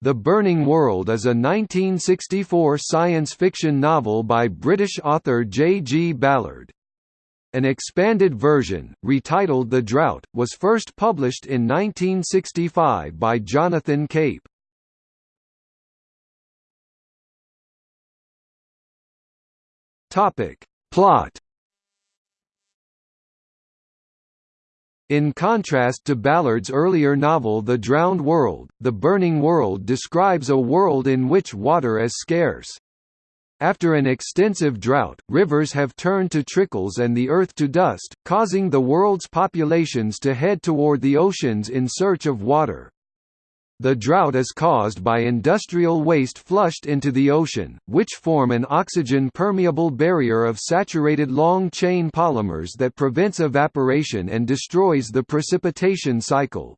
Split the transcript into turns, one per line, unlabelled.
The Burning World is a 1964 science fiction novel by British author J. G. Ballard. An expanded version, retitled The Drought, was first published in 1965 by Jonathan Cape. Plot In contrast to Ballard's earlier novel The Drowned World, The Burning World describes a world in which water is scarce. After an extensive drought, rivers have turned to trickles and the earth to dust, causing the world's populations to head toward the oceans in search of water. The drought is caused by industrial waste flushed into the ocean, which form an oxygen-permeable barrier of saturated long-chain polymers that prevents evaporation and destroys the precipitation cycle.